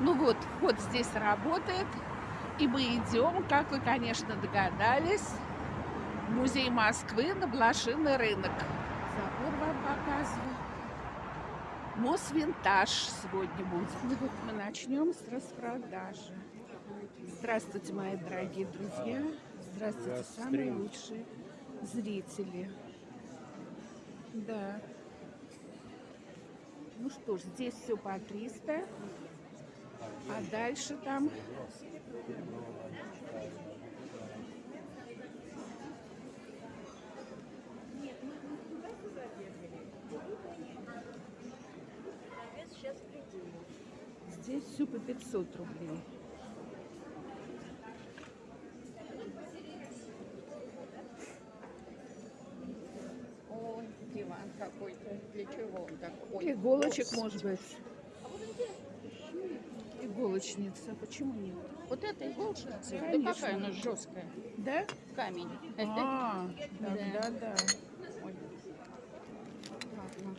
Ну вот, вход здесь работает. И мы идем, как вы, конечно, догадались, в музей Москвы на Блошиный рынок. Забор вам показываю. Мосвинтаж сегодня будет. Ну вот мы начнем с распродажи. Здравствуйте, мои дорогие друзья. Здравствуйте, самые лучшие зрители. Да. Ну что ж, здесь все по 300. А дальше там... Здесь все по 500 рублей. Ой, диван какой-то. Для чего он такой? Иголочек, может быть. Иголочница. Почему нет? Вот это иголочница? Да какая она жесткая. Да? Камень. А, Да. да, да. Ой. Ладно.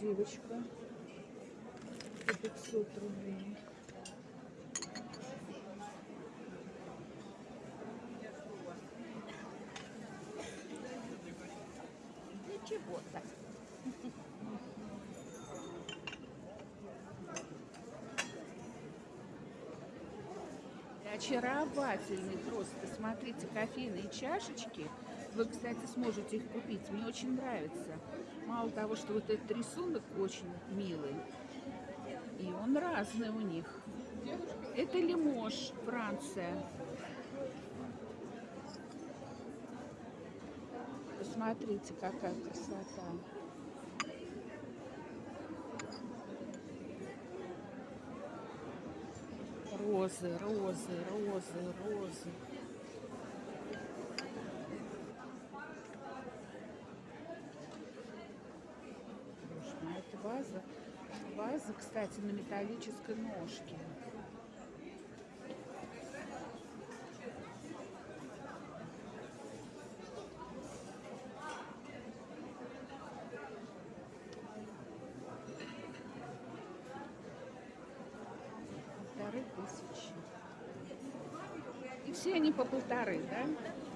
Девочка. За 500 рублей. Для чего-то. Очаровательный просто. Смотрите, кофейные чашечки. Вы, кстати, сможете их купить. Мне очень нравится. Мало того, что вот этот рисунок очень милый. И он разный у них. Это Лимож, Франция. Посмотрите, какая красота. Розы, розы, розы, розы. Боже это ваза. Ваза, кстати, на металлической ножке. Полторы тысячи. Они по полторы, да?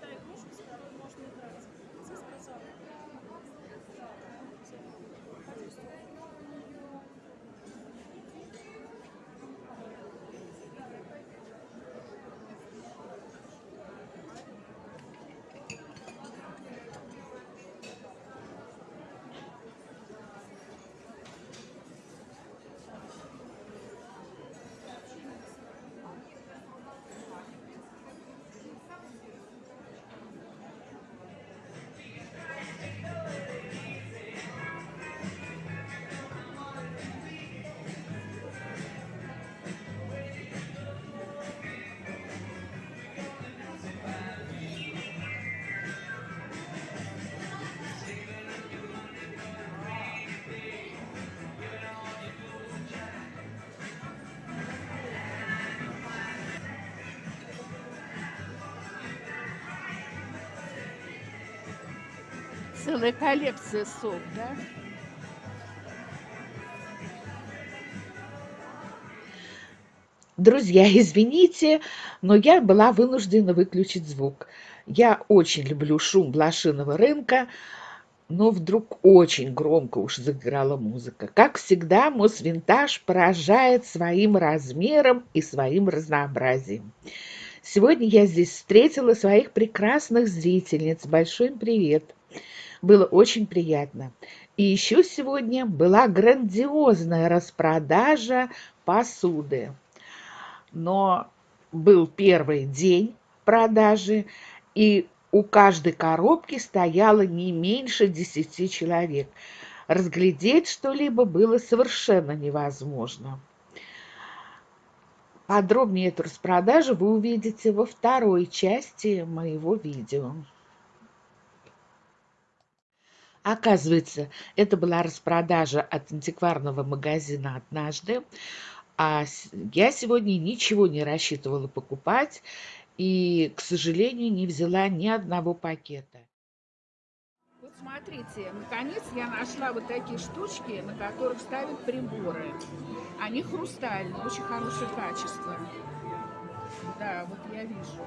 Целая коллекция сов, да? Друзья, извините, но я была вынуждена выключить звук. Я очень люблю шум блошиного рынка, но вдруг очень громко уж заиграла музыка. Как всегда, Мосвинтаж поражает своим размером и своим разнообразием. Сегодня я здесь встретила своих прекрасных зрительниц. Большой им привет! Было очень приятно. И еще сегодня была грандиозная распродажа посуды. Но был первый день продажи, и у каждой коробки стояло не меньше десяти человек. Разглядеть что-либо было совершенно невозможно. Подробнее эту распродажу вы увидите во второй части моего видео. Оказывается, это была распродажа от антикварного магазина «Однажды». А я сегодня ничего не рассчитывала покупать и, к сожалению, не взяла ни одного пакета. Вот смотрите, наконец я нашла вот такие штучки, на которых ставят приборы. Они хрустальные, очень хорошее качество. Да, вот я вижу.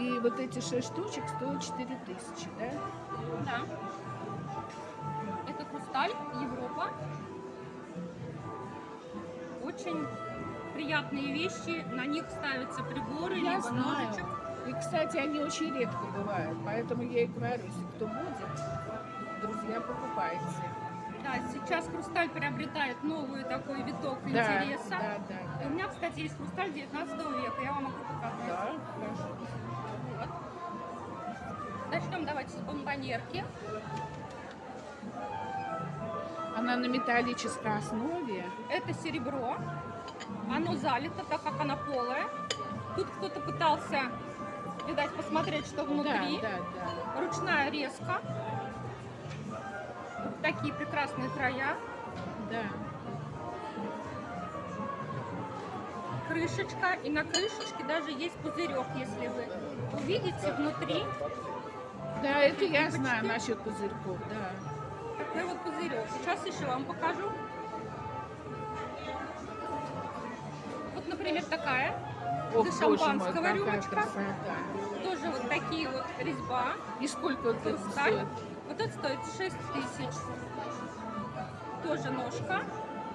И вот эти шесть штучек стоят 4000, да? Да. Хрусталь, Европа. Очень приятные вещи. На них ставятся приборы, Я либо знаю. ножичек. И, кстати, они очень редко бывают, поэтому я и говорю, если кто будет, друзья, покупайте. Да, сейчас хрусталь приобретает новый такой виток Да, интереса. да, да, И у меня, кстати, есть хрусталь 19 века. Я вам могу показать. да. хорошо. Вот. Начнем давайте с бомбонерки. Она на металлической основе. Это серебро. Оно залито, так как она полая. Тут кто-то пытался, видать, посмотреть, что внутри. Да, да, да. Ручная резка. Вот такие прекрасные края. да. Крышечка. И на крышечке даже есть пузырек, если вы увидите внутри. Да, это я знаю насчет пузырьков, да. Такой вот пузырек. Сейчас еще вам покажу. Вот, например, такая. Ох, мой, шампанского какая рюмочка. Тоже вот такие вот резьба. И сколько вот это стоит? Вот это стоит 6 тысяч. Тоже ножка.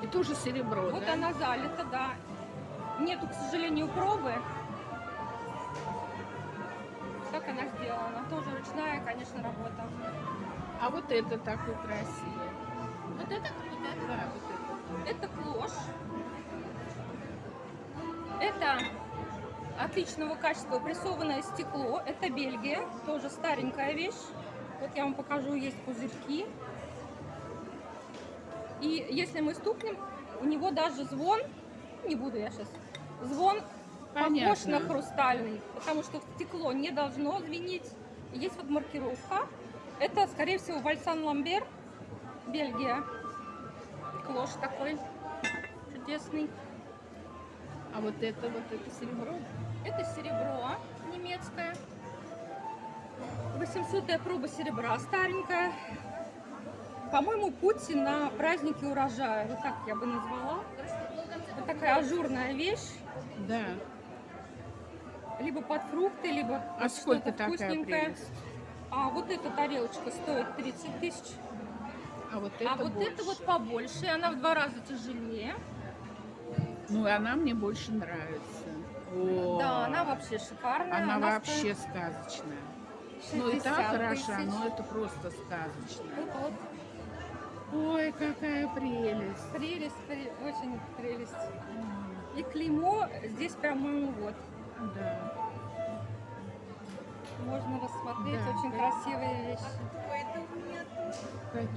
И тоже серебро, Вот да? она залита, да. Нету, к сожалению, пробы. Ручная, конечно, работа. А вот это такой красивый. Вот это, вот это. Да, вот это. Это клош. Это отличного качества прессованное стекло. Это Бельгия, тоже старенькая вещь. Вот я вам покажу, есть пузырьки. И если мы стукнем, у него даже звон, не буду я сейчас, звон похож Понятно. на хрустальный, потому что стекло не должно звенеть. Есть вот маркировка. Это, скорее всего, Вальсан Ламбер, Бельгия. Клош такой чудесный. А вот это, вот это серебро? Это серебро немецкое. 800 проба серебра старенькая. По-моему, путь на праздники урожая. Вот так я бы назвала. Вот такая ажурная вещь. Да. Либо под фрукты, либо А под сколько что-то такая вкусненькое. прелесть? А вот эта тарелочка стоит 30 тысяч. А вот это а вот больше. это вот побольше, она в два раза тяжелее. Ну, и она мне больше нравится. О, Да, она вообще шикарная. Она, Она вообще сказочная. Ну и 60 так хороша, тысяч. но это просто сказочная. Вот, вот. Ой, какая прелесть. Прелесть, пре- очень прелесть. И клеймо здесь, по-моему, вот. Да. Можно рассмотреть, Да, очень да. красивые вещи. Это у меня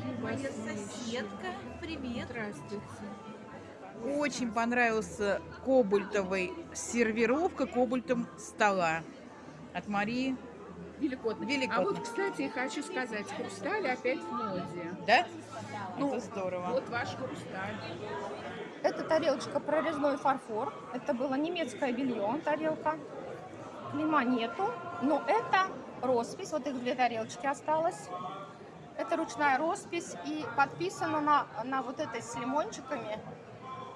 тут моя вещи. соседка. Привет. Здравствуйте. Очень понравился кобальтовый сервировка кобальтом стола от Марии. Великотно. Великотно. А вот, кстати, я хочу сказать, хрусталь опять в моде. Да? Ну, Это здорово. Вот ваш хрусталь. Это тарелочка прорезной фарфор. Это было немецкое белье, тарелка. Клейма нету, но это роспись. Вот их две тарелочки осталось. Это ручная роспись и подписано на, на вот этой с лимончиками.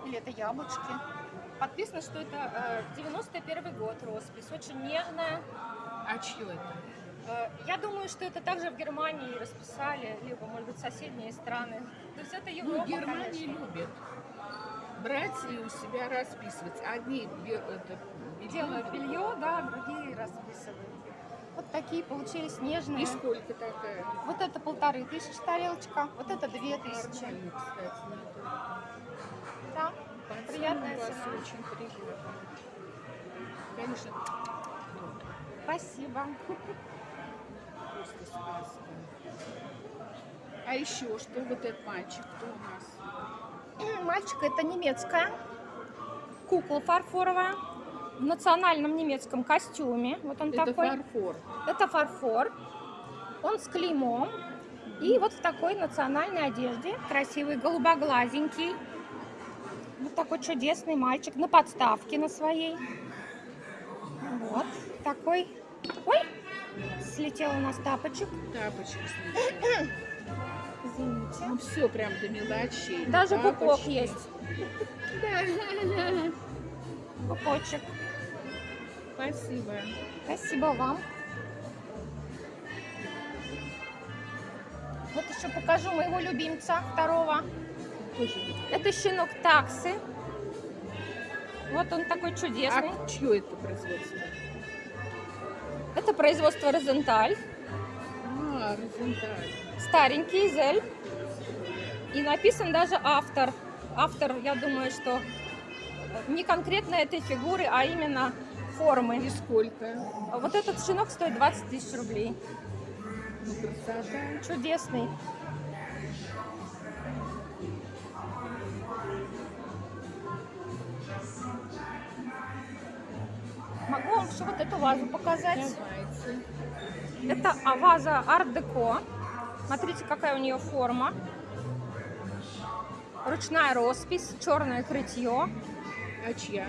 Или это яблочки. Подписано, что это э, 91 год роспись. Очень нежная. А чье это? Э, Я думаю, что это также в Германии расписали, либо, может быть, соседние страны. То есть это Ну, Европа, Германия конечно. любит брать и у себя расписывать. Одни это, Делают белье, да, другие расписывают. Вот такие получились нежные. И сколько такая? Вот это полторы тысячи тарелочка, вот это две тысячи. Нормально, кстати. ну, Да, по Приятная цена. очень приятно. Конечно, спасибо. просто сказка. А еще что вот этот мальчик, кто у нас? Мальчик это немецкая кукла фарфоровая в национальном немецком костюме. Вот он Это такой. фарфор. Это фарфор. Он с клеймом. И вот в такой национальной одежде. Красивый, голубоглазенький. Вот такой чудесный мальчик на подставке на своей. Вот такой. Ой, слетел у нас тапочек. Тапочек. Ну все прям до мелочей. Даже пупок Тапочки. есть. Да. Пупочек. Спасибо. Спасибо вам. Вот еще покажу моего любимца второго. Это щенок таксы. Вот он такой чудесный. А чье это производство? Это производство Розенталь. А, Розенталь. Старенький Зель. И написан даже автор. Автор, я думаю, что не конкретно этой фигуры, а именно формы. И сколько? Вот этот щенок стоит 20 тысяч рублей. Ну, красота. Чудесный. Могу вам еще вот эту вазу показать. Давайте. Это ваза арт-деко. Смотрите, какая у нее форма. Ручная роспись, черное крытье, А чья?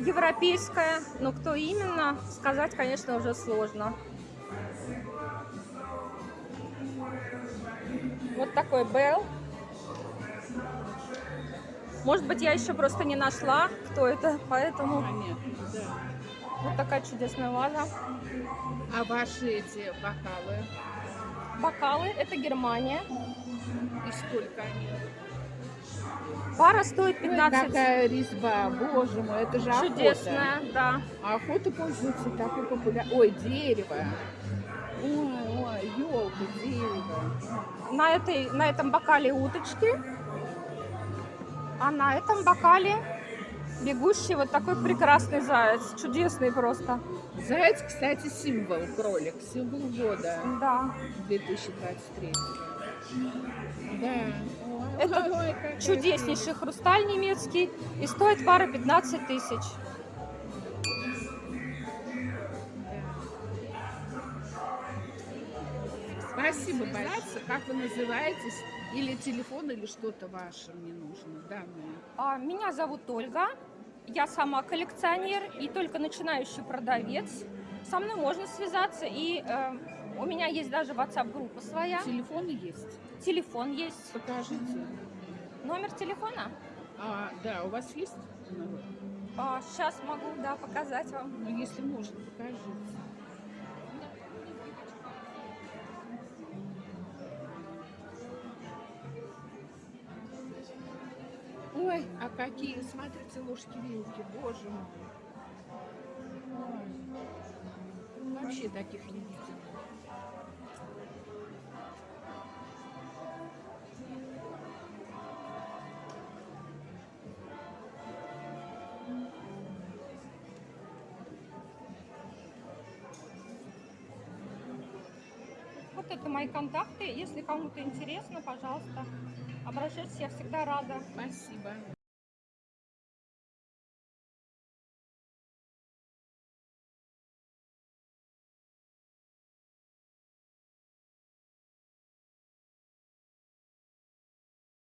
европейская. Но кто именно, сказать, конечно, уже сложно. Вот такой Белл. Может быть, я еще просто не нашла, кто это, поэтому Понятно, да. вот такая чудесная ваза. А ваши эти бокалы? Бокалы, это Германия. И сколько они? Пара стоит Ой, 15 какая резьба, боже мой, это же охота. Чудесная, да. А охота пользуется такой популярностью. Ой, дерево. Ой, ой, елка, дерево. На, этой, на этом бокале уточки, а на этом бокале бегущий вот такой прекрасный заяц. Чудесный просто. Заяц, кстати, символ, кролик, символ года Да. 2023. Да. Это ой, Чудеснейший хрусталь немецкий. И стоит пара 15 тысяч. Спасибо большое. Как вы называетесь? Или телефон, или что-то ваше мне нужно, данные. А, Меня зовут Ольга. Я сама коллекционер и только начинающий продавец. Со мной можно связаться. И э, у меня есть даже WhatsApp-группа своя. Телефоны есть? Телефон есть. Покажите. Номер телефона? А, да, у вас есть? номер? сейчас могу, да, показать вам. Ну, если можно, покажите. Какие, смотрите, ложки-вилки, боже мой. Ой. Вообще таких не видела. Вот это мои контакты. Если кому-то интересно, пожалуйста, обращайтесь, я всегда рада. Спасибо.